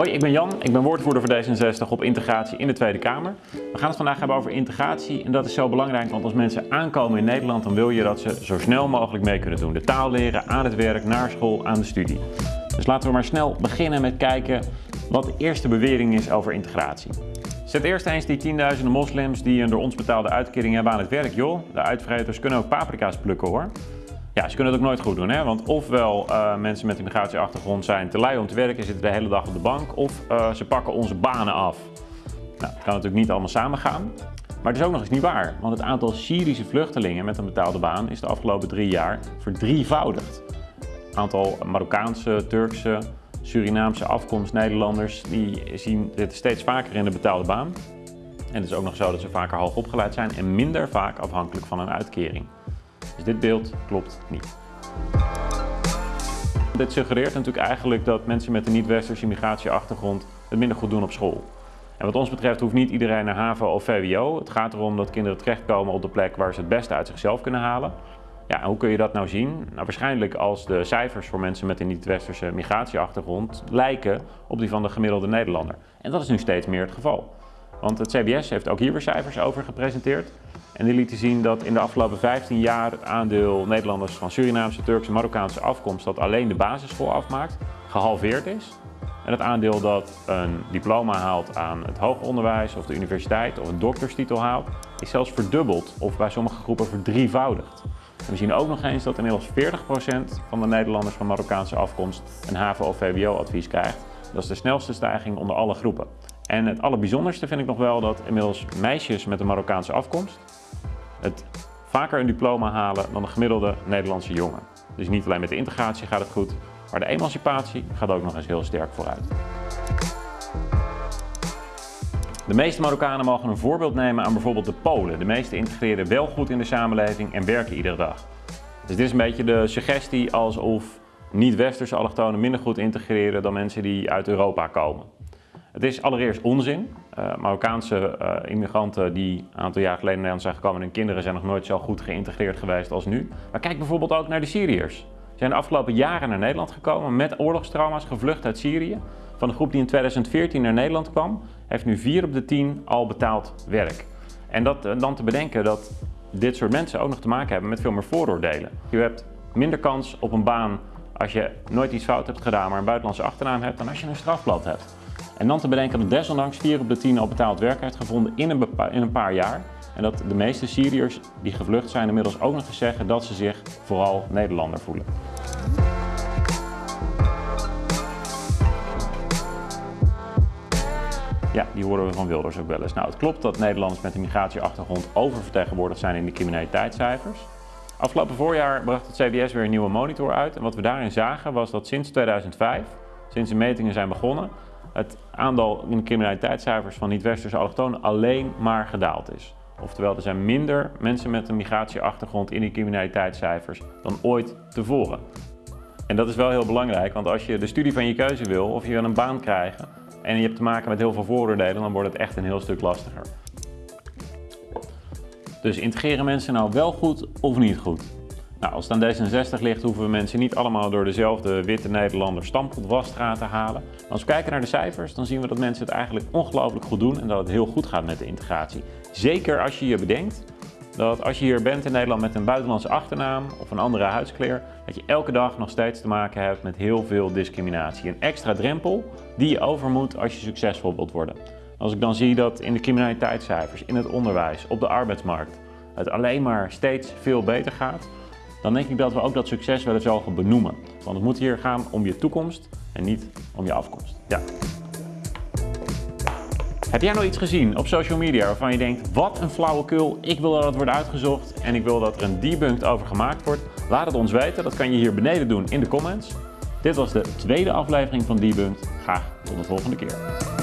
Hoi, ik ben Jan. Ik ben woordvoerder voor D66 op integratie in de Tweede Kamer. We gaan het vandaag hebben over integratie en dat is zo belangrijk, want als mensen aankomen in Nederland, dan wil je dat ze zo snel mogelijk mee kunnen doen. De taal leren, aan het werk, naar school, aan de studie. Dus laten we maar snel beginnen met kijken wat de eerste bewering is over integratie. Zet eerst eens die tienduizenden moslims die een door ons betaalde uitkering hebben aan het werk, joh. De uitvreters kunnen ook paprika's plukken, hoor. Ja, ze kunnen het ook nooit goed doen, hè? want ofwel uh, mensen met een migratieachtergrond zijn te lui om te werken, zitten de hele dag op de bank, of uh, ze pakken onze banen af. Nou, dat kan natuurlijk niet allemaal samen gaan. Maar het is ook nog eens niet waar, want het aantal Syrische vluchtelingen met een betaalde baan is de afgelopen drie jaar verdrievoudigd. Het aantal Marokkaanse, Turkse, Surinaamse afkomst Nederlanders, die zien dit steeds vaker in de betaalde baan. En het is ook nog zo dat ze vaker hoog opgeleid zijn en minder vaak afhankelijk van een uitkering. Dus dit beeld klopt niet. Dit suggereert natuurlijk eigenlijk dat mensen met een niet-westerse migratieachtergrond het minder goed doen op school. En wat ons betreft hoeft niet iedereen naar HAVO of VWO. Het gaat erom dat kinderen terechtkomen op de plek waar ze het beste uit zichzelf kunnen halen. Ja, hoe kun je dat nou zien? Nou, waarschijnlijk als de cijfers voor mensen met een niet-westerse migratieachtergrond lijken op die van de gemiddelde Nederlander. En dat is nu steeds meer het geval. Want het CBS heeft ook hier weer cijfers over gepresenteerd. En die lieten zien dat in de afgelopen 15 jaar het aandeel Nederlanders van Surinaamse, Turkse, Marokkaanse afkomst dat alleen de basisschool afmaakt, gehalveerd is. En het aandeel dat een diploma haalt aan het hoger onderwijs of de universiteit of een dokterstitel haalt, is zelfs verdubbeld of bij sommige groepen verdrievoudigd. En we zien ook nog eens dat inmiddels 40% van de Nederlanders van Marokkaanse afkomst een HAVO- of VWO-advies krijgt. Dat is de snelste stijging onder alle groepen. En het allerbijzonderste vind ik nog wel dat inmiddels meisjes met een Marokkaanse afkomst het vaker een diploma halen dan een gemiddelde Nederlandse jongen. Dus niet alleen met de integratie gaat het goed, maar de emancipatie gaat ook nog eens heel sterk vooruit. De meeste Marokkanen mogen een voorbeeld nemen aan bijvoorbeeld de Polen. De meeste integreren wel goed in de samenleving en werken iedere dag. Dus dit is een beetje de suggestie alsof niet-westerse allochtonen minder goed integreren dan mensen die uit Europa komen. Het is allereerst onzin. Uh, Marokkaanse uh, immigranten die een aantal jaar geleden in Nederland zijn gekomen en hun kinderen zijn nog nooit zo goed geïntegreerd geweest als nu. Maar kijk bijvoorbeeld ook naar de Syriërs. Ze zijn de afgelopen jaren naar Nederland gekomen met oorlogstrauma's gevlucht uit Syrië. Van de groep die in 2014 naar Nederland kwam, heeft nu 4 op de 10 al betaald werk. En dat, uh, dan te bedenken dat dit soort mensen ook nog te maken hebben met veel meer vooroordelen. Je hebt minder kans op een baan als je nooit iets fout hebt gedaan, maar een buitenlandse achternaam hebt, dan als je een strafblad hebt. En dan te bedenken dat desondanks 4 op de 10 al betaald werk heeft gevonden in een, in een paar jaar. En dat de meeste Syriërs die gevlucht zijn inmiddels ook nog eens zeggen dat ze zich vooral Nederlander voelen. Ja, die horen we van Wilders ook wel eens. Nou, het klopt dat Nederlanders met een migratieachtergrond oververtegenwoordigd zijn in de criminaliteitscijfers. Afgelopen voorjaar bracht het CBS weer een nieuwe monitor uit. En wat we daarin zagen was dat sinds 2005, sinds de metingen zijn begonnen, het aandeel in de criminaliteitscijfers van niet-westerse allochtonen alleen maar gedaald is. Oftewel, er zijn minder mensen met een migratieachtergrond in die criminaliteitscijfers dan ooit tevoren. En dat is wel heel belangrijk, want als je de studie van je keuze wil of je wil een baan krijgen en je hebt te maken met heel veel vooroordelen, dan wordt het echt een heel stuk lastiger. Dus integreren mensen nou wel goed of niet goed? Nou, als het aan D66 ligt, hoeven we mensen niet allemaal door dezelfde witte Nederlander stampotwasstraat te halen. Als we kijken naar de cijfers, dan zien we dat mensen het eigenlijk ongelooflijk goed doen en dat het heel goed gaat met de integratie. Zeker als je je bedenkt dat als je hier bent in Nederland met een buitenlandse achternaam of een andere huidskleur, dat je elke dag nog steeds te maken hebt met heel veel discriminatie. Een extra drempel die je over moet als je succesvol wilt worden. Als ik dan zie dat in de criminaliteitscijfers, in het onderwijs, op de arbeidsmarkt, het alleen maar steeds veel beter gaat, dan denk ik dat we ook dat succes wel eens mogen benoemen. Want het moet hier gaan om je toekomst en niet om je afkomst. Ja. Heb jij nou iets gezien op social media waarvan je denkt, wat een flauwekul, ik wil dat het wordt uitgezocht en ik wil dat er een debunked over gemaakt wordt? Laat het ons weten, dat kan je hier beneden doen in de comments. Dit was de tweede aflevering van Debunked. Graag tot de volgende keer.